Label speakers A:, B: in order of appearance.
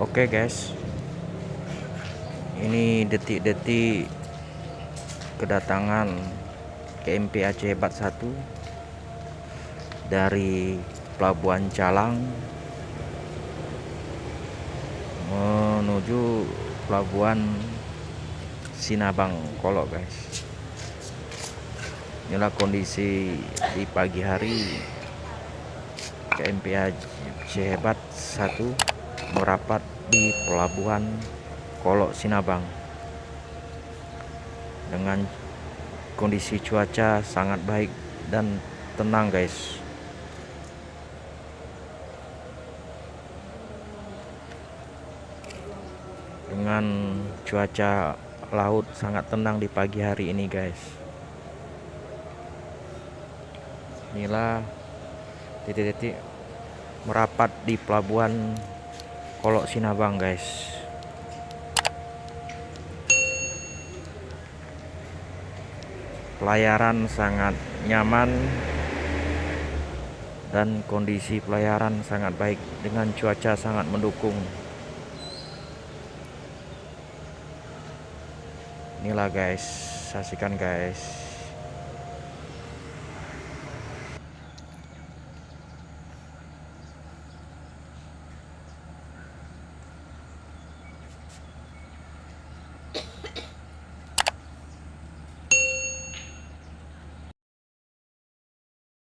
A: Oke guys. Ini detik-detik Kedatangan KMP Aceh Hebat 1 Dari Pelabuhan Calang Menuju Pelabuhan Sinabang Kolok guys. Inilah kondisi di pagi hari KMP Aceh Hebat 1 merapat di pelabuhan Kolok Sinabang. Dengan kondisi cuaca sangat baik dan tenang guys. Dengan cuaca laut sangat tenang di pagi hari ini guys. Inilah titik-titik merapat di pelabuhan Kolok Sinabang guys. Pelayaran sangat nyaman dan kondisi pelayaran sangat baik dengan cuaca sangat mendukung. Inilah guys saksikan guys